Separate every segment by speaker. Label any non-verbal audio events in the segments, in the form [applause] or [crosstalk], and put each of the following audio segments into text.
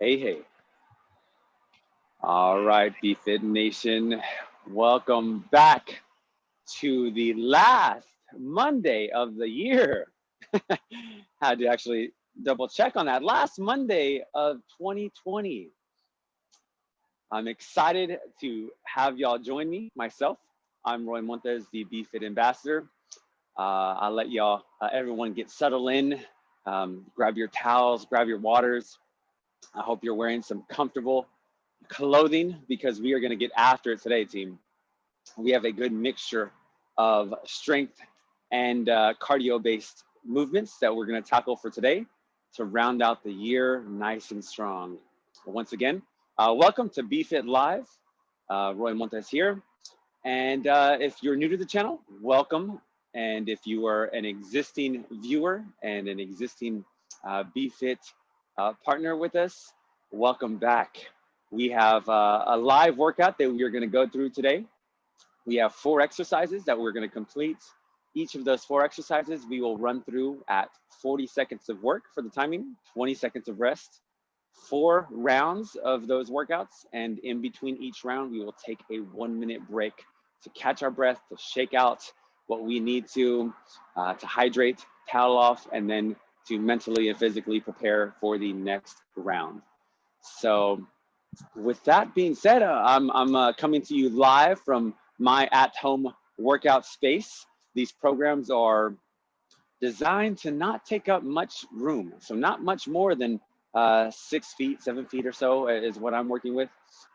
Speaker 1: Hey, hey. All right, BFit Nation. Welcome back to the last Monday of the year. [laughs] Had to actually double check on that. Last Monday of 2020. I'm excited to have y'all join me, myself. I'm Roy Montes, the BFit ambassador. Uh, I'll let y'all, uh, everyone get settled in. Um, grab your towels, grab your waters. I hope you're wearing some comfortable clothing because we are going to get after it today, team. We have a good mixture of strength and uh, cardio based movements that we're going to tackle for today to round out the year nice and strong. Once again, uh, welcome to BFit Live. Uh, Roy Montes here. And uh, if you're new to the channel, welcome. And if you are an existing viewer and an existing uh, BFit uh, partner with us, welcome back. We have uh, a live workout that we are going to go through today. We have four exercises that we're going to complete. Each of those four exercises we will run through at 40 seconds of work for the timing, 20 seconds of rest, four rounds of those workouts. And in between each round, we will take a one minute break to catch our breath, to shake out what we need to, uh, to hydrate, towel off, and then to mentally and physically prepare for the next round. So with that being said, uh, I'm, I'm uh, coming to you live from my at-home workout space. These programs are designed to not take up much room. So not much more than uh, six feet, seven feet or so is what I'm working with.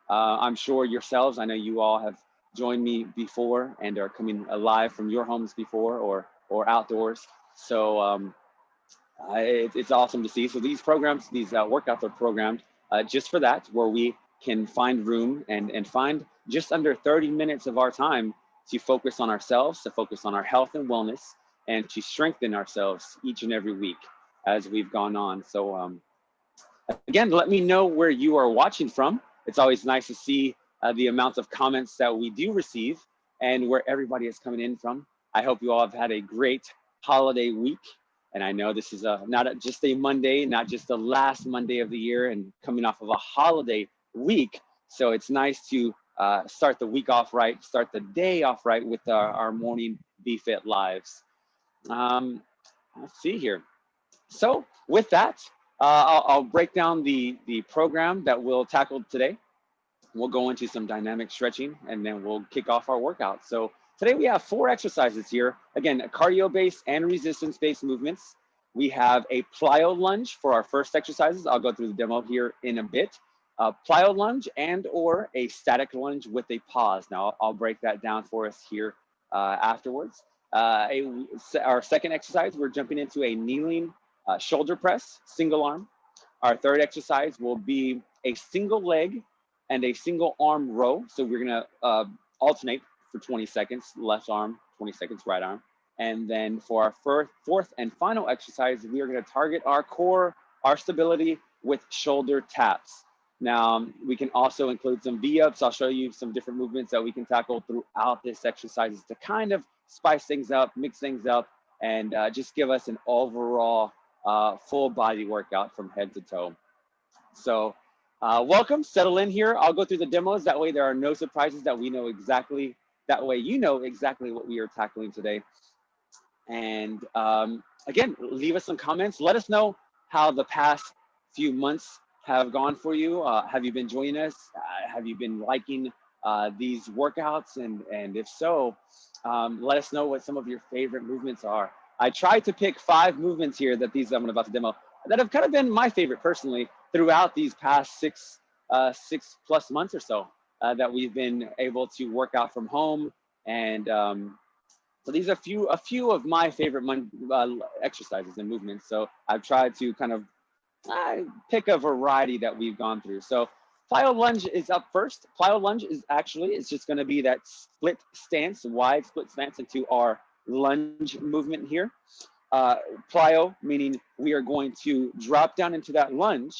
Speaker 1: Uh, I'm sure yourselves, I know you all have joined me before and are coming alive from your homes before or, or outdoors. So um, it, it's awesome to see. So these programs, these uh, workouts are programmed uh, just for that, where we can find room and, and find just under 30 minutes of our time to focus on ourselves, to focus on our health and wellness, and to strengthen ourselves each and every week as we've gone on. So um, again, let me know where you are watching from. It's always nice to see uh, the amount of comments that we do receive and where everybody is coming in from. I hope you all have had a great holiday week. And I know this is a, not a, just a Monday, not just the last Monday of the year and coming off of a holiday week. So it's nice to uh, start the week off right, start the day off right with our, our morning BFit lives. Um, let's see here. So with that, uh, I'll, I'll, break down the, the program that we'll tackle today. We'll go into some dynamic stretching and then we'll kick off our workout. So today we have four exercises here. Again, cardio-based and resistance-based movements. We have a plyo lunge for our first exercises. I'll go through the demo here in a bit a plyo lunge and or a static lunge with a pause. Now I'll break that down for us here uh, afterwards. Uh, a, our second exercise, we're jumping into a kneeling uh, shoulder press, single arm. Our third exercise will be a single leg and a single arm row. So we're gonna uh, alternate for 20 seconds, left arm, 20 seconds, right arm. And then for our first, fourth and final exercise, we are gonna target our core, our stability with shoulder taps. Now, we can also include some V-ups. I'll show you some different movements that we can tackle throughout this exercise to kind of spice things up, mix things up, and uh, just give us an overall uh, full body workout from head to toe. So uh, welcome, settle in here. I'll go through the demos. That way there are no surprises that we know exactly, that way you know exactly what we are tackling today. And um, again, leave us some comments. Let us know how the past few months have gone for you? Uh, have you been joining us? Uh, have you been liking uh, these workouts? And, and if so, um, let us know what some of your favorite movements are. I tried to pick five movements here that these I'm about to demo that have kind of been my favorite personally throughout these past six, uh, six plus months or so uh, that we've been able to work out from home. And um, so these are a few, a few of my favorite uh, exercises and movements. So I've tried to kind of I pick a variety that we've gone through. So plyo lunge is up first. Plyo lunge is actually, it's just gonna be that split stance, wide split stance into our lunge movement here. Uh, plyo, meaning we are going to drop down into that lunge.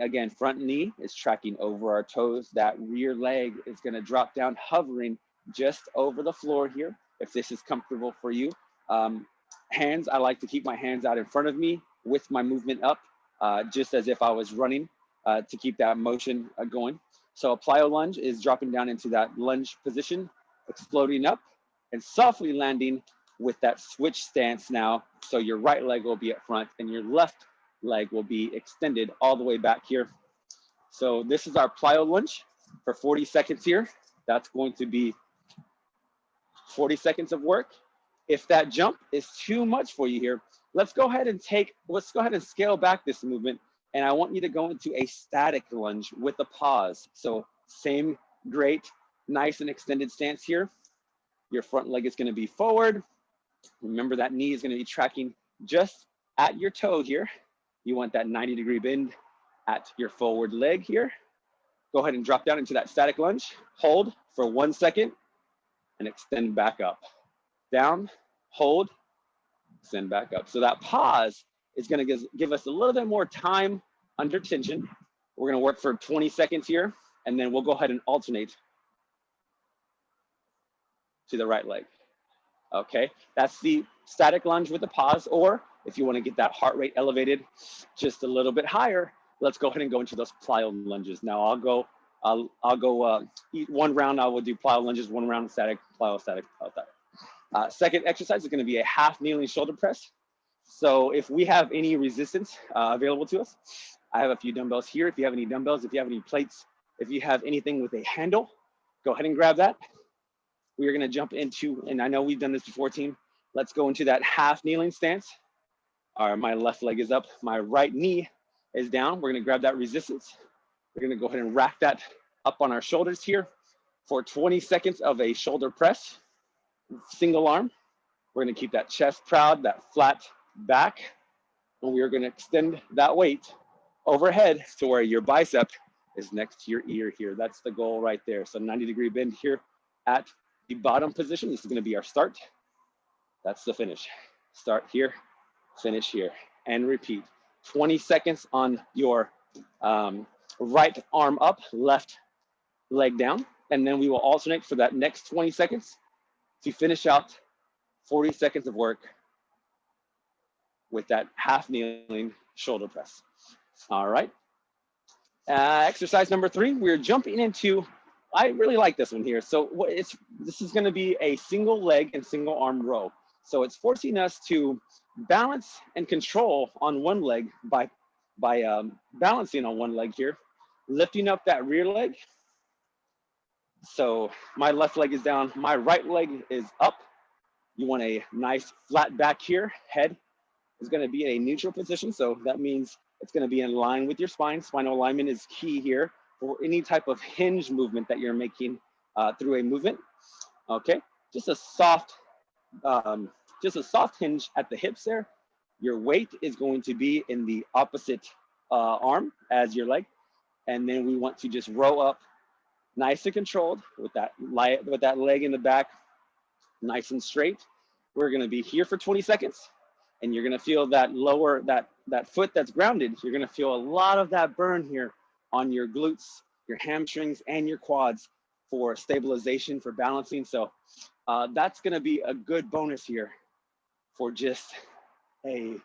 Speaker 1: Again, front knee is tracking over our toes. That rear leg is gonna drop down, hovering just over the floor here, if this is comfortable for you. Um, hands, I like to keep my hands out in front of me with my movement up uh, just as if I was running. uh, to keep that motion uh, going. So a plyo lunge is dropping down into that lunge position, exploding up and softly landing with that switch stance now. So your right leg will be up front and your left leg will be extended all the way back here. So this is our plyo lunge for 40 seconds here. That's going to be 40 seconds of work. If that jump is too much for you here, let's go ahead and take, let's go ahead and scale back this movement. And I want you to go into a static lunge with a pause. So same great, nice and extended stance here. Your front leg is gonna be forward. Remember that knee is gonna be tracking just at your toe here. You want that 90 degree bend at your forward leg here. Go ahead and drop down into that static lunge. Hold for one second and extend back up. Down, hold, extend back up. So that pause is gonna give, give us a little bit more time under tension. We're gonna work for 20 seconds here, and then we'll go ahead and alternate to the right leg. Okay, that's the static lunge with the pause, or if you wanna get that heart rate elevated just a little bit higher, let's go ahead and go into those plyo lunges. Now I'll go, I'll, I'll go uh, one round, I will do plyo lunges, one round static, plyo static, plyo static. Uh, second exercise is gonna be a half kneeling shoulder press. So if we have any resistance uh, available to us, I have a few dumbbells here. If you have any dumbbells, if you have any plates, if you have anything with a handle, go ahead and grab that. We are gonna jump into, and I know we've done this before team, let's go into that half kneeling stance. Our, my left leg is up, my right knee is down. We're gonna grab that resistance. We're gonna go ahead and rack that up on our shoulders here for 20 seconds of a shoulder press, single arm. We're gonna keep that chest proud, that flat back, and we are gonna extend that weight overhead to where your bicep is next to your ear here. That's the goal right there. So 90 degree bend here at the bottom position. This is gonna be our start. That's the finish. Start here, finish here, and repeat. 20 seconds on your um, right arm up, left leg down. And then we will alternate for that next 20 seconds to finish out 40 seconds of work with that half kneeling shoulder press. All right. Uh, exercise number three, we're jumping into, I really like this one here. So what it's this is gonna be a single leg and single arm row. So it's forcing us to balance and control on one leg by, by um, balancing on one leg here, lifting up that rear leg. So my left leg is down, my right leg is up. You want a nice flat back here, head is gonna be in a neutral position. So that means it's gonna be in line with your spine. Spinal alignment is key here for any type of hinge movement that you're making uh, through a movement. Okay, just a soft um, just a soft hinge at the hips there. Your weight is going to be in the opposite uh, arm as your leg. And then we want to just row up nice and controlled with that, with that leg in the back, nice and straight. We're gonna be here for 20 seconds and you're gonna feel that lower, that, that foot that's grounded, you're gonna feel a lot of that burn here on your glutes, your hamstrings and your quads for stabilization, for balancing. So uh, that's gonna be a good bonus here for just a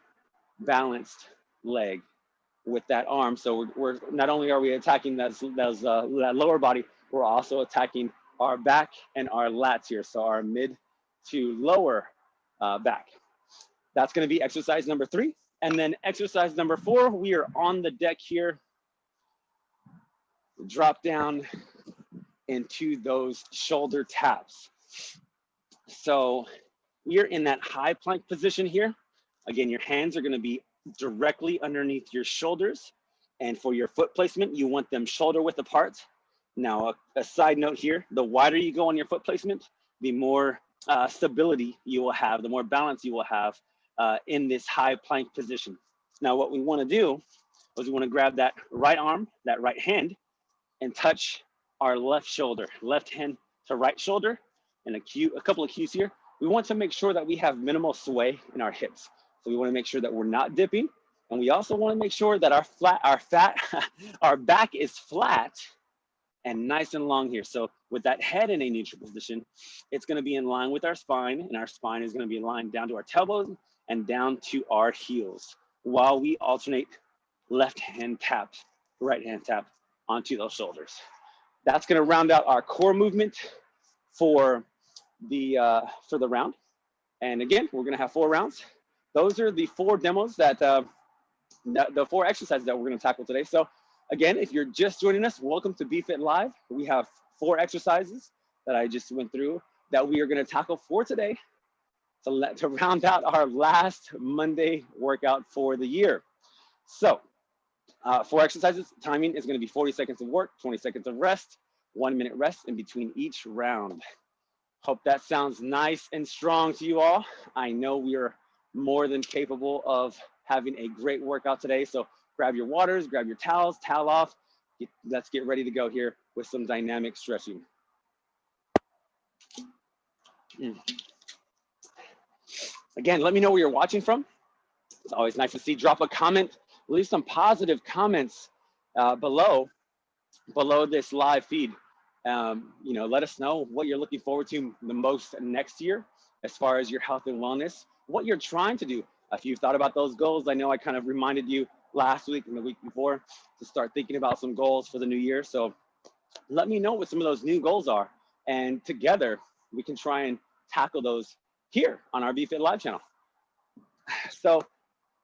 Speaker 1: balanced leg with that arm. So we're, we're not only are we attacking that, those, uh, that lower body, we're also attacking our back and our lats here. So our mid to lower uh, back. That's gonna be exercise number three. And then exercise number four, we are on the deck here. Drop down into those shoulder taps. So we are in that high plank position here. Again, your hands are gonna be directly underneath your shoulders. And for your foot placement, you want them shoulder width apart. Now, a, a side note here, the wider you go on your foot placement, the more uh, stability you will have, the more balance you will have uh, in this high plank position. Now, what we wanna do is we wanna grab that right arm, that right hand, and touch our left shoulder, left hand to right shoulder, and a, cue, a couple of cues here we want to make sure that we have minimal sway in our hips. So we want to make sure that we're not dipping. And we also want to make sure that our flat, our fat, [laughs] our back is flat and nice and long here. So with that head in a neutral position, it's going to be in line with our spine and our spine is going to be aligned down to our tailbones and down to our heels while we alternate left hand taps right hand tap onto those shoulders. That's gonna round out our core movement for the, uh, for the round. And again, we're gonna have four rounds. Those are the four demos that, uh, the four exercises that we're gonna tackle today. So again, if you're just joining us, welcome to BFit Live. We have four exercises that I just went through that we are gonna tackle for today to, let, to round out our last Monday workout for the year. So uh, four exercises, timing is gonna be 40 seconds of work, 20 seconds of rest, one minute rest in between each round. Hope that sounds nice and strong to you all. I know we are more than capable of having a great workout today. So grab your waters, grab your towels, towel off. Get, let's get ready to go here with some dynamic stretching. Mm. Again, let me know where you're watching from. It's always nice to see. Drop a comment, leave some positive comments uh, below, below this live feed. Um, you know, let us know what you're looking forward to the most next year as far as your health and wellness, what you're trying to do. If you've thought about those goals, I know I kind of reminded you last week and the week before to start thinking about some goals for the new year. So let me know what some of those new goals are. And together we can try and tackle those here on our BFit Live channel. [sighs] So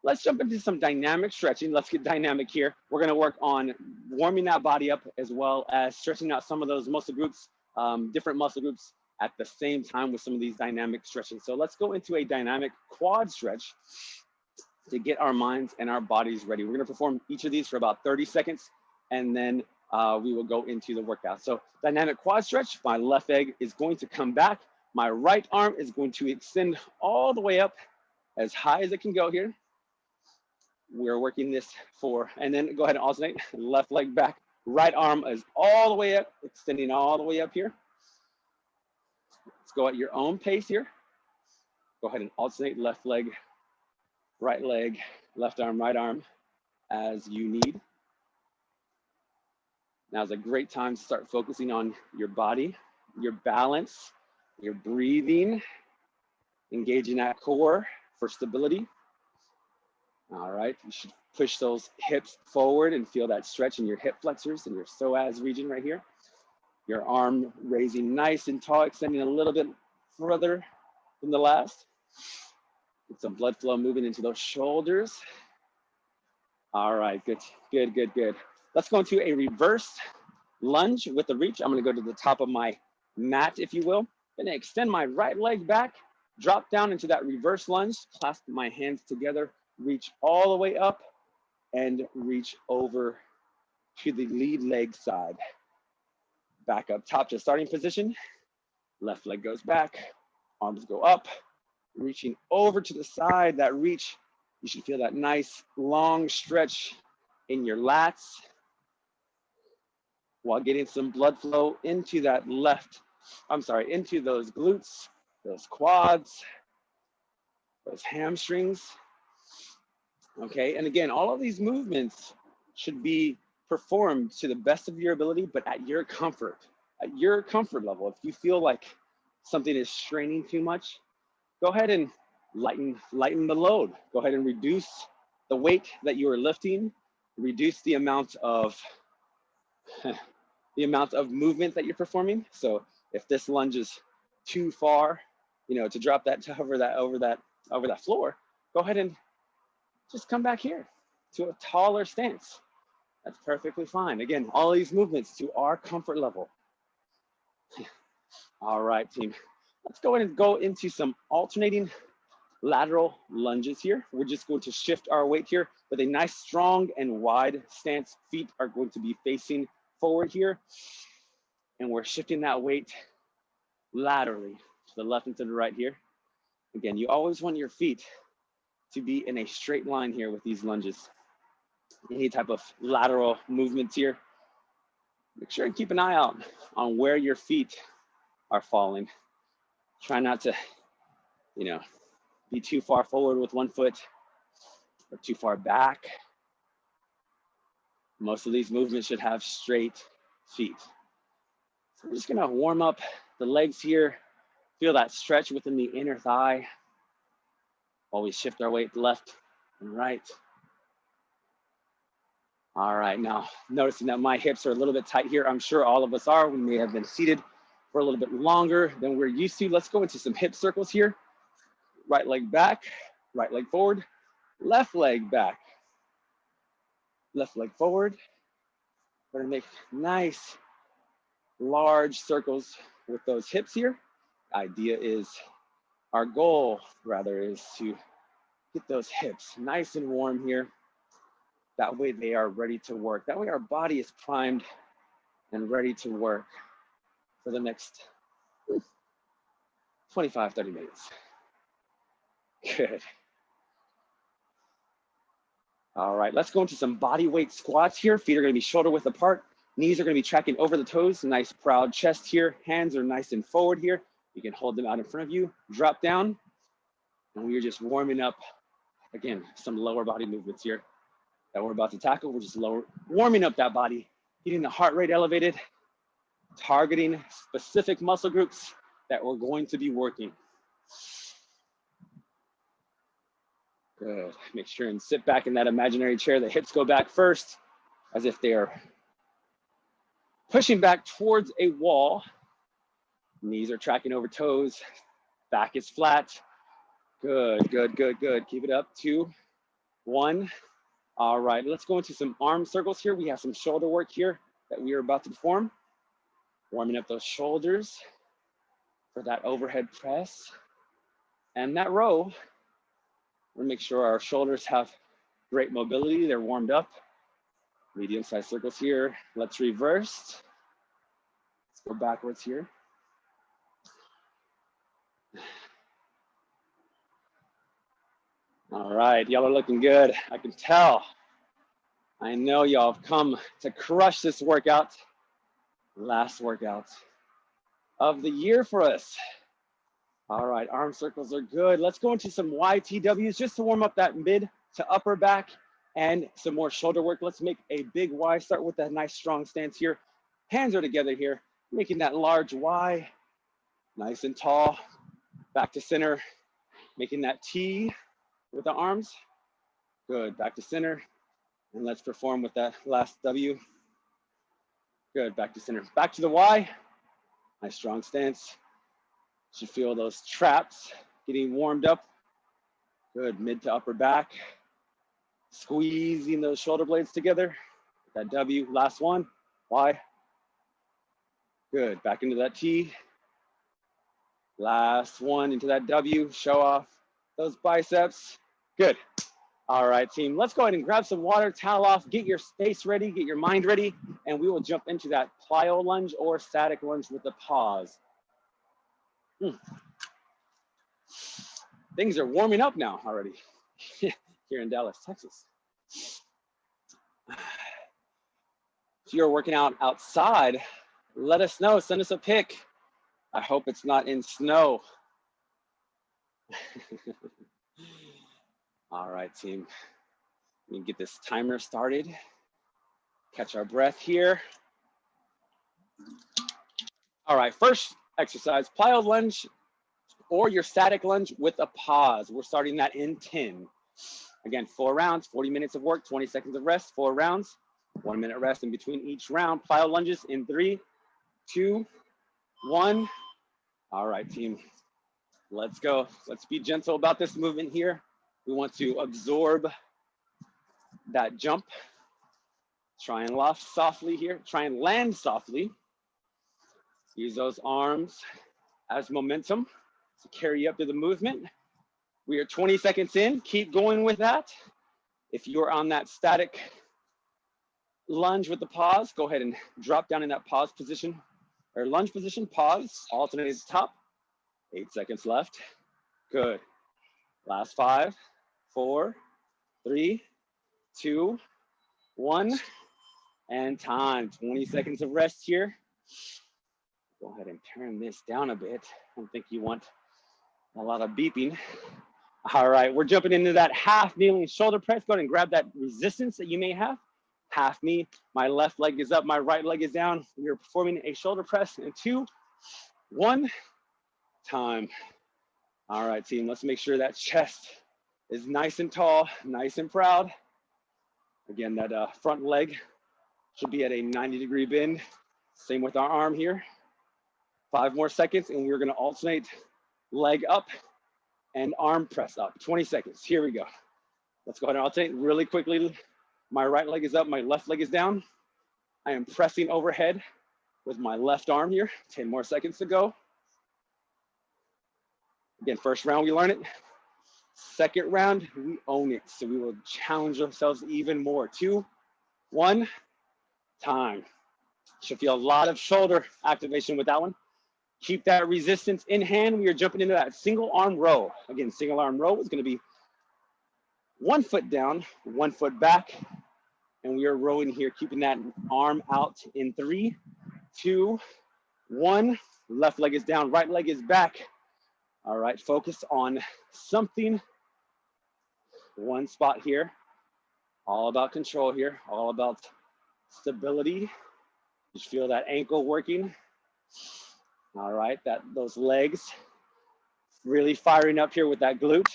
Speaker 1: let's jump into some dynamic stretching. Let's get dynamic here. We're gonna work on warming that body up as well as stretching out some of those muscle groups, um, different muscle groups at the same time with some of these dynamic stretching. So let's go into a dynamic quad stretch to get our minds and our bodies ready. We're gonna perform each of these for about 30 seconds and then uh, we will go into the workout. So dynamic quad stretch, my left leg is going to come back. My right arm is going to extend all the way up as high as it can go here. We're working this for, and then go ahead and alternate, left leg back. Right arm is all the way up, extending all the way up here. Let's go at your own pace here. Go ahead and alternate left leg, right leg, left arm, right arm as you need. Now is a great time to start focusing on your body, your balance, your breathing, engaging that core for stability. All right, you should push those hips forward and feel that stretch in your hip flexors and your psoas region right here. Your arm raising nice and tall, extending a little bit further than the last. Get some blood flow moving into those shoulders. All right, good, good, good, good. Let's go into a reverse lunge with the reach. I'm gonna go to the top of my mat, if you will. Gonna extend my right leg back, drop down into that reverse lunge, clasp my hands together, reach all the way up and reach over to the lead leg side. Back up top to starting position. Left leg goes back, arms go up, reaching over to the side, that reach. You should feel that nice long stretch in your lats while getting some blood flow into that left, I'm sorry, into those glutes, those quads, those hamstrings. Okay, and again, all of these movements should be performed to the best of your ability, but at your comfort, at your comfort level. If you feel like something is straining too much, go ahead and lighten, lighten the load. Go ahead and reduce the weight that you are lifting, reduce the amount of [laughs] the amount of movement that you're performing. So if this lunge is too far, you know, to drop that [laughs] to hover that over that over that floor, go ahead and just come back here to a taller stance. That's perfectly fine. Again, all these movements to our comfort level. [sighs] all right, team. Let's go ahead and go into some alternating lateral lunges here. We're just going to shift our weight here with a nice strong and wide stance. Feet are going to be facing forward here. And we're shifting that weight laterally to the left and to the right here. Again, you always want your feet to be in a straight line here with these lunges. Any type of lateral movements here. Make sure and keep an eye out on where your feet are falling. Try not to, you know, be too far forward with one foot or too far back most of these movements should have straight feet. So we're just gonna warm up the legs here. Feel that stretch within the inner thigh while we shift our weight left and right. All right, now noticing that my hips are a little bit tight here. I'm sure all of us are. We may have been seated for a little bit longer than we're used to. Let's go into some hip circles here. Right leg back, right leg forward, left leg back, left leg forward. We're gonna make nice large circles with those hips here. Idea is, our goal rather is to get those hips nice and warm here. That way they are ready to work. That way our body is primed and ready to work for the next 25, 30 minutes. Good. All right, let's go into some body weight squats here. Feet are gonna be shoulder width apart. Knees are gonna be tracking over the toes. Nice proud chest here. Hands are nice and forward here. You can hold them out in front of you. Drop down. And we are just warming up, again, some lower body movements here that we're about to tackle. We're just lower, warming up that body, getting the heart rate elevated, targeting specific muscle groups that we're going to be working. Good. Make sure and sit back in that imaginary chair. The hips go back first as if they are pushing back towards a wall. Knees are tracking over toes. Back is flat. Good, good, good, good. Keep it up. Two, one. All right, let's go into some arm circles here. We have some shoulder work here that we are about to perform. Warming up those shoulders for that overhead press. And that row, we'll make sure our shoulders have great mobility. They're warmed up. Medium sized circles here. Let's reverse. Let's go backwards here. All right, y'all are looking good. I can tell. I know y'all have come to crush this workout. Last workout of the year for us. All right, arm circles are good. Let's go into some YTWs just to warm up that mid to upper back and some more shoulder work. Let's make a big Y. Start with that nice strong stance here. Hands are together here, making that large Y, nice and tall. Back to center, making that T with the arms. Good, back to center. And let's perform with that last W. Good, back to center. Back to the Y. Nice strong stance. Should feel those traps getting warmed up. Good, mid to upper back. Squeezing those shoulder blades together. That W, last one, Y. Good, back into that T. Last one into that W, show off those biceps. Good. All right, team, let's go ahead and grab some water, towel off, get your space ready, get your mind ready, and we will jump into that plyo lunge or static lunge with a pause. Hmm. Things are warming up now already [laughs] here in Dallas, Texas. If you're working out outside, let us know, send us a pic. I hope it's not in snow. [laughs] All right, team. Let me get this timer started. Catch our breath here. All right, first exercise, plyo lunge or your static lunge with a pause. We're starting that in 10. Again, four rounds, 40 minutes of work, 20 seconds of rest, four rounds, one minute rest in between each round. Plyo lunges in three, two, one. All right, team, let's go. Let's be gentle about this movement here. We want to absorb that jump. Try and loft softly here. Try and land softly. Use those arms as momentum to carry you up to the movement. We are 20 seconds in. Keep going with that. If you're on that static lunge with the pause, go ahead and drop down in that pause position or lunge position, pause, alternate to top. Eight seconds left. Good. Last five, four, three, two, one, and time. 20 seconds of rest here. Go ahead and turn this down a bit. I don't think you want a lot of beeping. All right, we're jumping into that half kneeling shoulder press. Go ahead and grab that resistance that you may have. Half knee, my left leg is up, my right leg is down. We are performing a shoulder press in two, one, time. All right, team, let's make sure that chest is nice and tall, nice and proud. Again, that uh, front leg should be at a 90 degree bend. Same with our arm here. Five more seconds and we're gonna alternate leg up and arm press up. 20 seconds, here we go. Let's go ahead and alternate really quickly. My right leg is up, my left leg is down. I am pressing overhead with my left arm here. 10 more seconds to go. Again, first round, we learn it. Second round, we own it. So we will challenge ourselves even more. Two, one, time. Should feel a lot of shoulder activation with that one. Keep that resistance in hand. We are jumping into that single arm row. Again, single arm row is gonna be one foot down, one foot back, and we are rowing here, keeping that arm out in three, two, one. Left leg is down, right leg is back. All right, focus on something. One spot here. All about control here, all about stability. Just feel that ankle working. All right, that those legs really firing up here with that glute.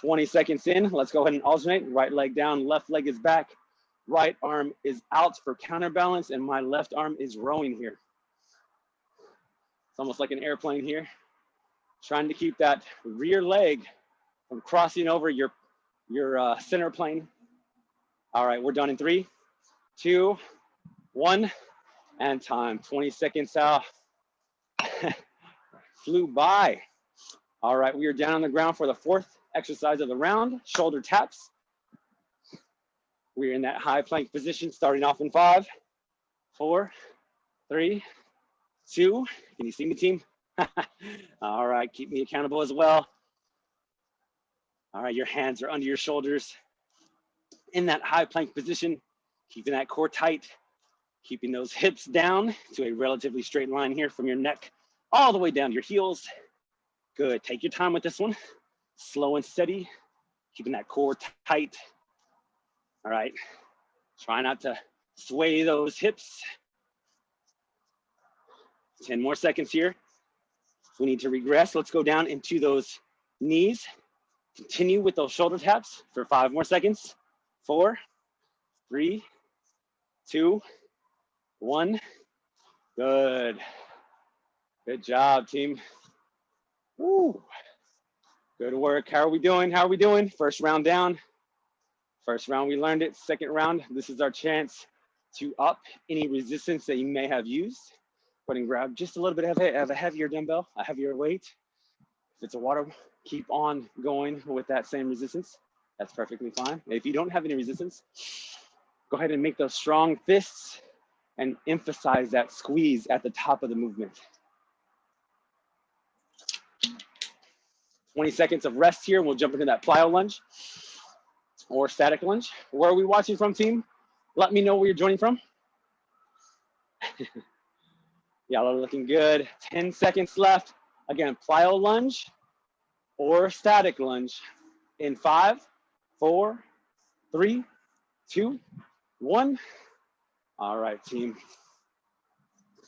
Speaker 1: 20 seconds in, let's go ahead and alternate. Right leg down, left leg is back. Right arm is out for counterbalance and my left arm is rowing here. It's almost like an airplane here. Trying to keep that rear leg from crossing over your, your uh, center plane. All right, we're done in three, two, one, and time. 20 seconds out. [laughs] Flew by. All right, we are down on the ground for the fourth exercise of the round, shoulder taps. We're in that high plank position, starting off in five, four, three, two. Can you see me, team? [laughs] All right, keep me accountable as well. All right, your hands are under your shoulders in that high plank position, keeping that core tight, keeping those hips down to a relatively straight line here from your neck all the way down to your heels. Good, take your time with this one. Slow and steady, keeping that core tight. All right, try not to sway those hips. 10 more seconds here. We need to regress, let's go down into those knees. Continue with those shoulder taps for five more seconds. Four, three, two, one. Good. Good job, team. Woo. Good work. How are we doing? How are we doing? First round down. First round, we learned it. Second round, this is our chance to up any resistance that you may have used. Grab just a little bit of, a heavier dumbbell, a heavier weight. If it's a water, keep on going with that same resistance. That's perfectly fine. If you don't have any resistance, go ahead and make those strong fists and emphasize that squeeze at the top of the movement. 20 seconds of rest here. We'll jump into that plyo lunge or static lunge. Where are we watching from, team? Let me know where you're joining from. [laughs] Y'all are looking good. 10 seconds left. Again, plyo lunge or static lunge in five, four, three, two, one. All right, team.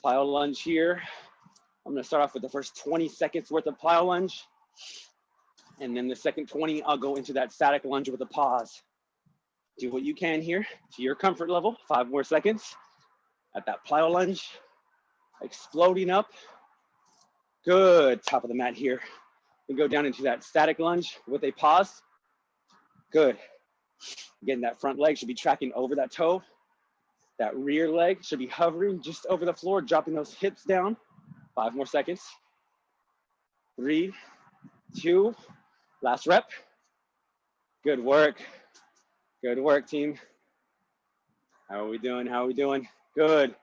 Speaker 1: Plyo lunge here. I'm gonna start off with the first 20 seconds worth of plyo lunge. And then the second 20, I'll go into that static lunge with a pause. Do what you can here to your comfort level. Five more seconds at that plyo lunge, exploding up. Good, top of the mat here. We go down into that static lunge with a pause. Good. Again, that front leg should be tracking over that toe. That rear leg should be hovering just over the floor, dropping those hips down. Five more seconds. Three, two, Last rep. Good work. Good work, team. How are we doing? How are we doing? Good.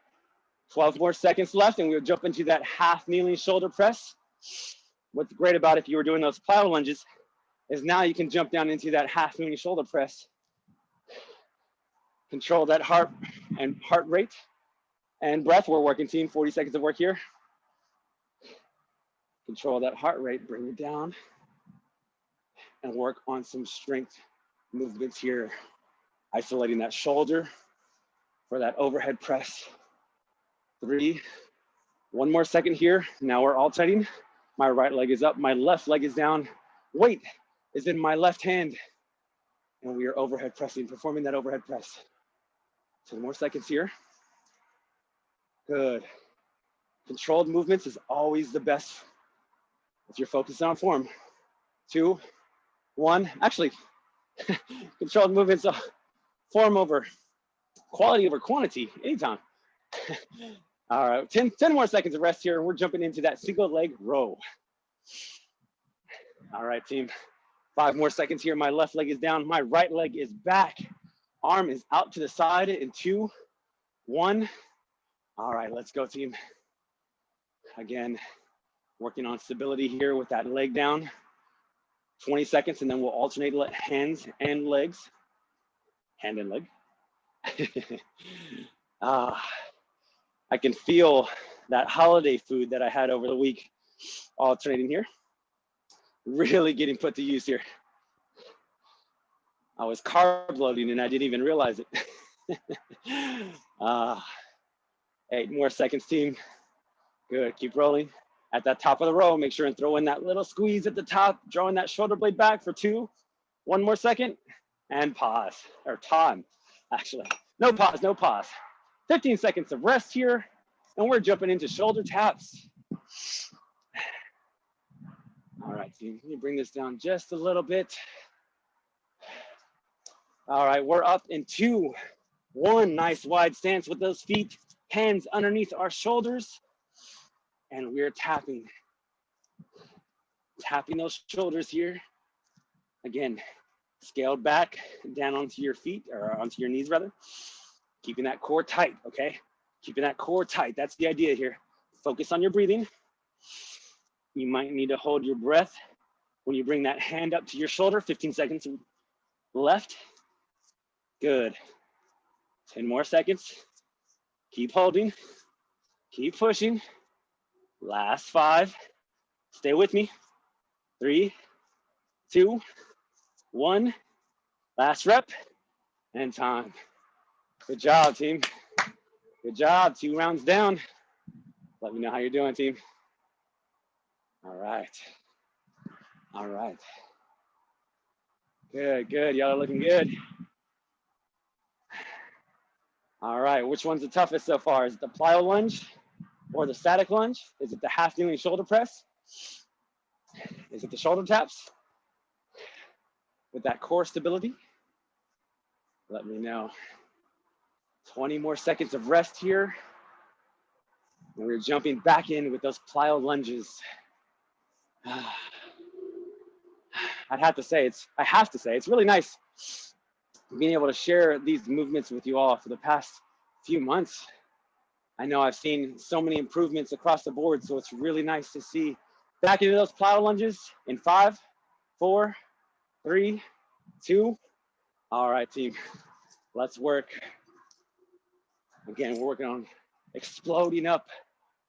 Speaker 1: 12 more seconds left and we'll jump into that half kneeling shoulder press. What's great about if you were doing those plyo lunges is now you can jump down into that half kneeling shoulder press. Control that heart and heart rate and breath. We're working team, 40 seconds of work here. Control that heart rate, bring it down and work on some strength movements here. Isolating that shoulder for that overhead press. Three, one more second here. Now we're alternating. My right leg is up, my left leg is down. Weight is in my left hand. And we are overhead pressing, performing that overhead press. 10 more seconds here. Good. Controlled movements is always the best if you're focused on form. Two, one, actually, [laughs] controlled movements, uh, form over quality over quantity, anytime. [laughs] All right, 10, 10 more seconds of rest here. We're jumping into that single leg row. All right, team. Five more seconds here. My left leg is down. My right leg is back. Arm is out to the side in two, one. All right, let's go, team. Again, working on stability here with that leg down. 20 seconds, and then we'll alternate hands and legs. Hand and leg. [laughs] ah, I can feel that holiday food that I had over the week alternating here. Really getting put to use here. I was carb loading and I didn't even realize it. [laughs] uh, eight more seconds, team. Good, keep rolling. At that top of the row, make sure and throw in that little squeeze at the top, drawing that shoulder blade back for two. One more second and pause, or time, actually. No pause, no pause. 15 seconds of rest here, and we're jumping into shoulder taps. All right, team, let me bring this down just a little bit. All right, we're up in two. One nice wide stance with those feet, hands underneath our shoulders, and we're tapping. Tapping those shoulders here. Again, scaled back down onto your feet or onto your knees rather. Keeping that core tight, okay? Keeping that core tight. That's the idea here. Focus on your breathing. You might need to hold your breath when you bring that hand up to your shoulder, 15 seconds left. Good. 10 more seconds. Keep holding. Keep pushing. Last five. Stay with me. Three, two, one. Last rep and time. Good job, team. Good job. Two rounds down. Let me know how you're doing, team. All right. All right. Good, good. Y'all are looking good. All right, which one's the toughest so far? Is it the plyo lunge or the static lunge? Is it the half kneeling shoulder press? Is it the shoulder taps with that core stability? Let me know. 20 more seconds of rest here. And we're jumping back in with those plyo lunges. [sighs] I'd have to say it's, I have to say, it's really nice being able to share these movements with you all for the past few months. I know I've seen so many improvements across the board, so it's really nice to see back into those plyo lunges in five, four, three, two. All right, team, let's work. Again, we're working on exploding up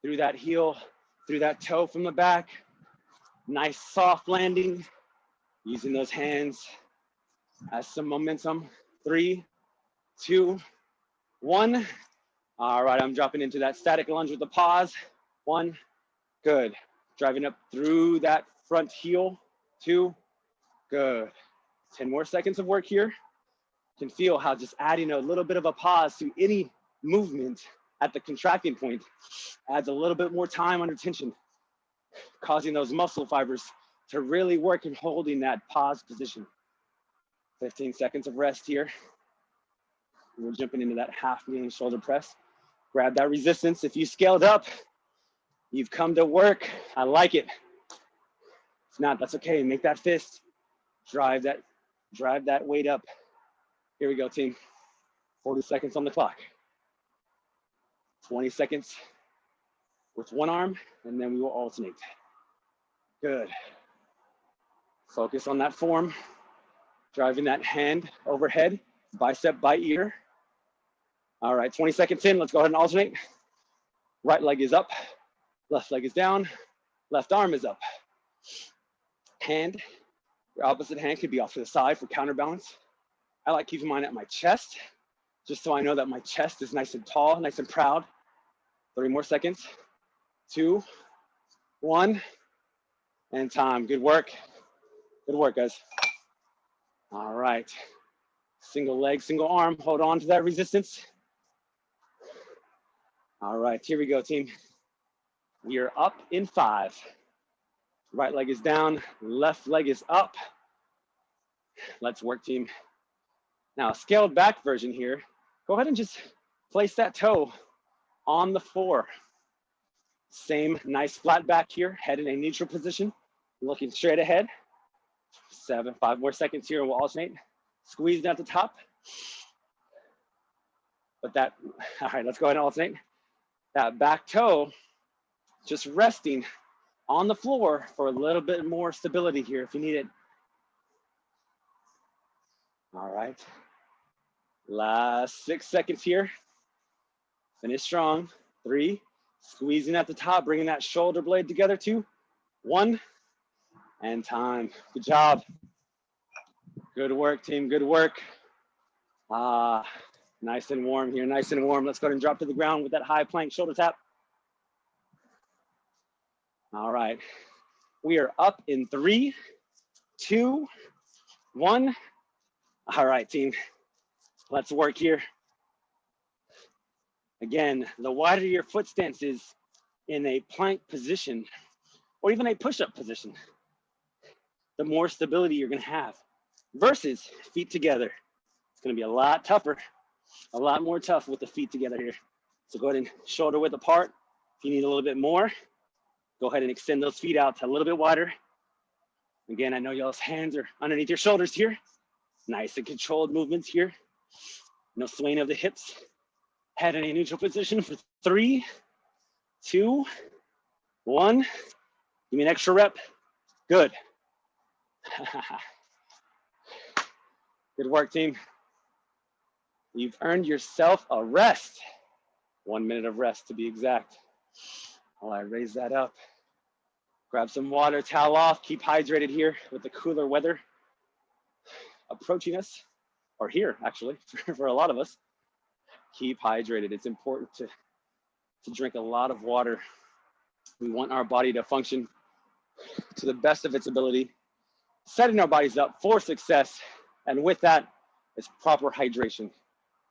Speaker 1: through that heel, through that toe from the back. Nice soft landing, using those hands as some momentum. Three, two, one. All right, I'm dropping into that static lunge with the pause. One, good. Driving up through that front heel. Two, good. 10 more seconds of work here. Can feel how just adding a little bit of a pause to any movement at the contracting point adds a little bit more time under tension, causing those muscle fibers to really work in holding that pause position. 15 seconds of rest here. We're jumping into that half kneeling shoulder press. Grab that resistance. If you scaled up, you've come to work. I like it. If not, that's okay. Make that fist. Drive that, drive that weight up. Here we go, team. 40 seconds on the clock. 20 seconds with one arm, and then we will alternate. Good. Focus on that form driving that hand overhead, bicep by ear. All right, 20 seconds in, let's go ahead and alternate. Right leg is up, left leg is down, left arm is up. Hand, your opposite hand could be off to the side for counterbalance. I like keeping mine at my chest, just so I know that my chest is nice and tall, nice and proud. Three more seconds, two, one, and time. Good work. Good work, guys. All right, Single leg, single arm, hold on to that resistance. All right, here we go, team. We are up in five. Right leg is down, left leg is up. Let's work, team. Now, scaled back version here, go ahead and just place that toe on the floor. Same nice flat back here, head in a neutral position, looking straight ahead. Seven, five more seconds here, we'll alternate. Squeeze at the top. But that, [laughs] all right, let's go ahead and alternate. That back toe, just resting on the floor for a little bit more stability here if you need it. All right. Last six seconds here. Finish strong. Three, squeezing at the top, bringing that shoulder blade together. Two, one, and time. Good job. Good work, team. Good work. Ah, nice and warm here. Nice and warm. Let's go ahead and drop to the ground with that high plank shoulder tap. All right. We are up in three, two, one. All right, team. Let's work here. Again, the wider your foot stance is in a plank position or even a push-up position, the more stability you're gonna have versus feet together. It's gonna be a lot tougher, a lot more tough with the feet together here. So go ahead and shoulder width apart. If you need a little bit more, go ahead and extend those feet out a little bit wider. Again, I know y'all's hands are underneath your shoulders here. Nice and controlled movements here. No swaying of the hips. Head in a neutral position for three, two, one. Give me an extra rep. Good. [laughs] Good work, team. You've earned yourself a rest. One minute of rest to be exact. While I raise that up. Grab some water, towel off, keep hydrated here with the cooler weather approaching us, or here actually, [laughs] for, a lot of us, keep hydrated. It's important to, to drink a lot of water. We want our body to function to the best of its ability, setting our bodies up for success. And with that is proper hydration,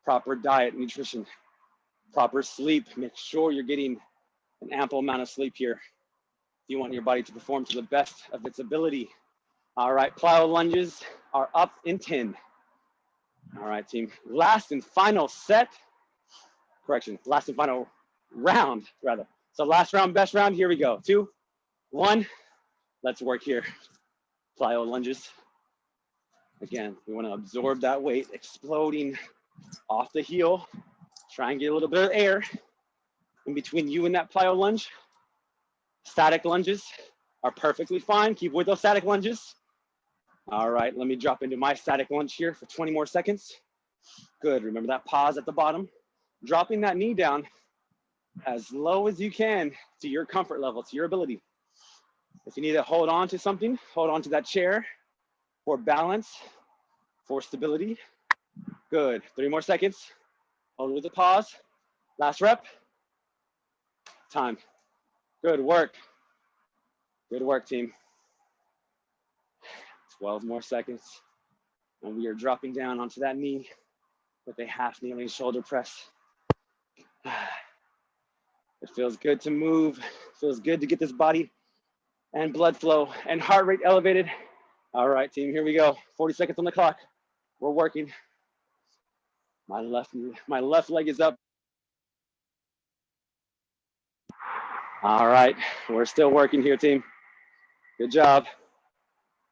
Speaker 1: proper diet, nutrition, proper sleep. Make sure you're getting an ample amount of sleep here. If You want your body to perform to the best of its ability. All right, plyo lunges are up in 10. All right, team. Last and final set. Correction, last and final round, rather. So last round, best round, here we go. Two, one, let's work here. Plyo lunges. Again, we wanna absorb that weight, exploding off the heel. Try and get a little bit of air in between you and that plyo lunge. Static lunges are perfectly fine. Keep with those static lunges. All right, let me drop into my static lunge here for 20 more seconds. Good, remember that pause at the bottom. Dropping that knee down as low as you can to your comfort level, to your ability. If you need to hold on to something, hold on to that chair for balance, for stability. Good, three more seconds. Hold with the pause. Last rep. Time. Good work. Good work, team. 12 more seconds. And we are dropping down onto that knee with a half kneeling shoulder press. [sighs] It feels good to move. It feels good to get this body and blood flow and heart rate elevated. All right, team, here we go. 40 seconds on the clock. We're working. My left, my left leg is up. All right, we're still working here, team. Good job.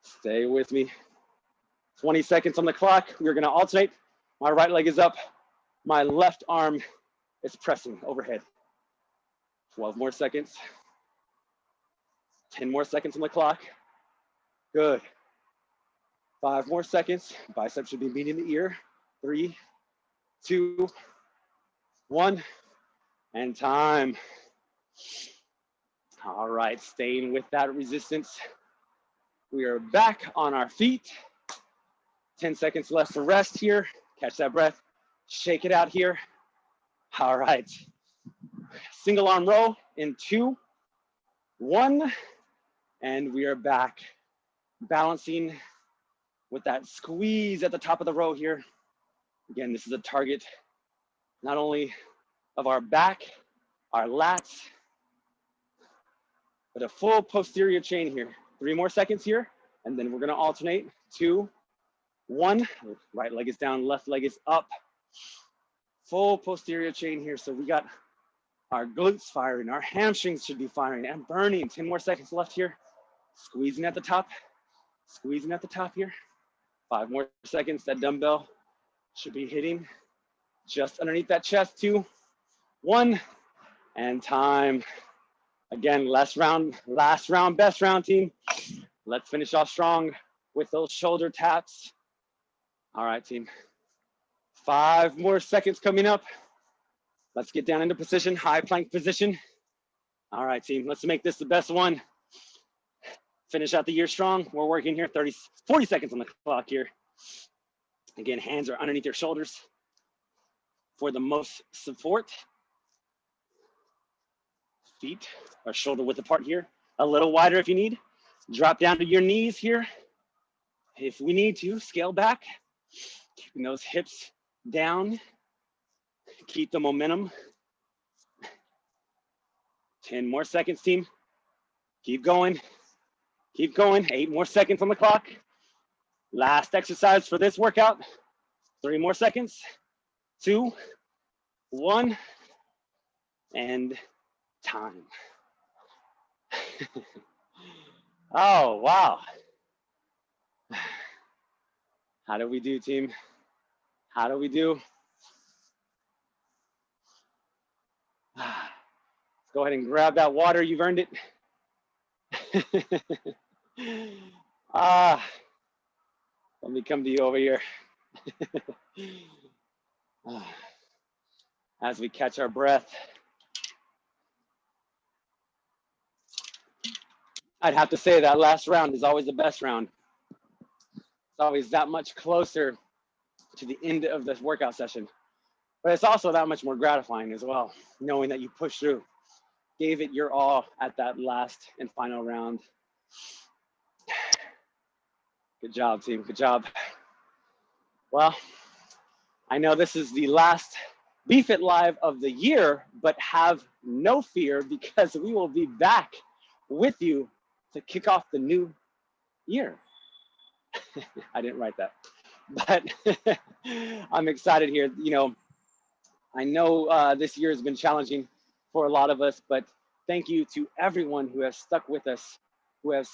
Speaker 1: Stay with me. 20 seconds on the clock. We're gonna alternate. My right leg is up. My left arm is pressing overhead. 12 more seconds. 10 more seconds on the clock. Good. Five more seconds. Bicep should be meeting the ear. Three, two, one, and time. All right, staying with that resistance. We are back on our feet. 10 seconds left for rest here. Catch that breath, shake it out here. All right. Single arm row in two, one, and we are back. Balancing with that squeeze at the top of the row here. Again, this is a target not only of our back, our lats, but a full posterior chain here. Three more seconds here, and then we're gonna alternate. Two, one, right leg is down, left leg is up. Full posterior chain here. So we got our glutes firing, our hamstrings should be firing and burning. 10 more seconds left here. Squeezing at the top, squeezing at the top here. Five more seconds, that dumbbell should be hitting just underneath that chest. Two, one, and time. Again, last round, last round, best round team. Let's finish off strong with those shoulder taps. All right, team. Five more seconds coming up. Let's get down into position, high plank position. All right, team, let's make this the best one. Finish out the year strong. We're working here 30, 40 seconds on the clock here. Again, hands are underneath your shoulders for the most support. Feet are shoulder width apart here. A little wider if you need. Drop down to your knees here. If we need to, scale back. Keeping those hips down. Keep the momentum. 10 more seconds, team. Keep going. Keep going. Eight more seconds on the clock. Last exercise for this workout. Three more seconds. Two, one, and time. [laughs] oh, wow. [sighs] How do we do, team? How do we do? [sighs] Let's go ahead and grab that water. You've earned it. [laughs] ah, let me come to you over here. [laughs] As we catch our breath. I'd have to say that last round is always the best round. It's always that much closer to the end of this workout session. But it's also that much more gratifying as well, knowing that you pushed through, gave it your all at that last and final round. Good job, team. Good job. Well, I know this is the last BFit Live of the year, but have no fear because we will be back with you to kick off the new year. [laughs] I didn't write that, but [laughs] I'm excited here. You know, I know uh, this year has been challenging for a lot of us, but thank you to everyone who has stuck with us, who has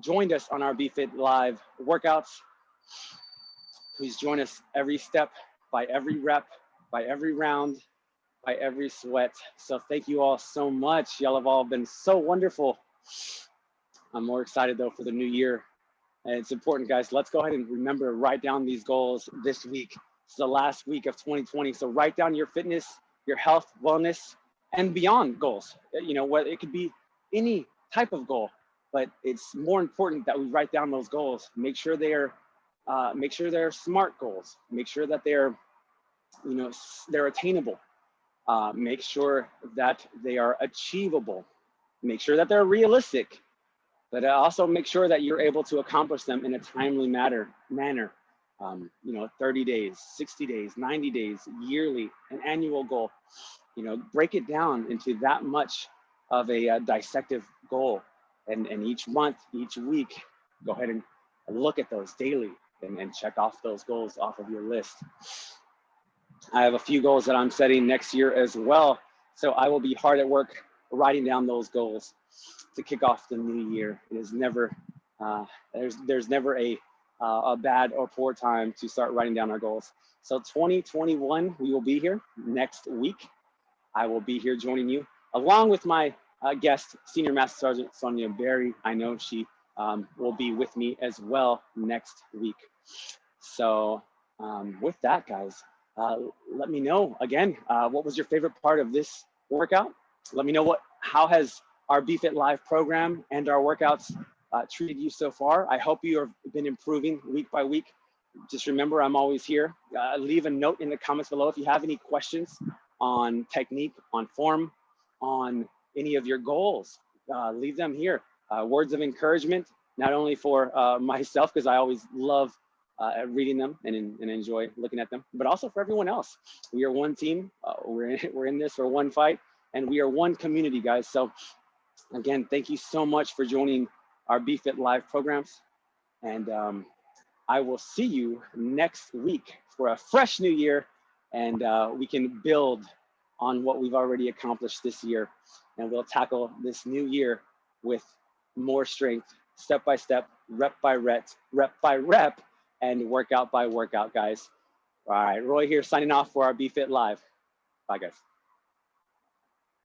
Speaker 1: joined us on our BFit Live workouts, who's joined us every step by every rep, by every round, by every sweat. So thank you all so much. Y'all have all been so wonderful. I'm more excited though for the new year. And it's important, guys. Let's go ahead and remember, to write down these goals this week. It's the last week of 2020. So write down your fitness, your health, wellness, and beyond goals. You know, what it could be any type of goal, but it's more important that we write down those goals. Make sure they're uh, make sure they're smart goals. Make sure that they're, you know, they're attainable. Uh, make sure that they are achievable. Make sure that they're realistic but also make sure that you're able to accomplish them in a timely matter, manner. Um, you know, 30 days, 60 days, 90 days, yearly, an annual goal. You know, break it down into that much of a uh, dissective goal. And, and each month, each week, go ahead and look at those daily and, and check off those goals off of your list. I have a few goals that I'm setting next year as well. So I will be hard at work writing down those goals to kick off the new year. It is never uh, there's there's never a uh, a bad or poor time to start writing down our goals. So 2021, we will be here next week. I will be here joining you along with my uh, guest, Senior Master Sergeant Sonia Berry. I know she um, will be with me as well next week. So um, with that, guys, uh, let me know again, uh, what was your favorite part of this workout? Let me know what, how has our BFit Live program and our workouts uh, treated you so far. I hope you have been improving week by week. Just remember, I'm always here. Uh, leave a note in the comments below if you have any questions on technique, on form, on any of your goals. Uh, leave them here. Uh, words of encouragement, not only for uh, [laughs] myself, because I always love uh, reading them and, and enjoy looking at them, but also for everyone else. We are one team. We're, in, [laughs] we're in this for one fight and we are one community, guys. So again, thank you so much for joining our BFit Live programs. And um, I will see you next week for a fresh new year and uh, we can build on what we've already accomplished this year. And we'll tackle this new year with more strength, step by step, rep by rep, rep by rep, and workout by workout, guys. All right, Roy here signing off for our BFit Live. Bye, guys.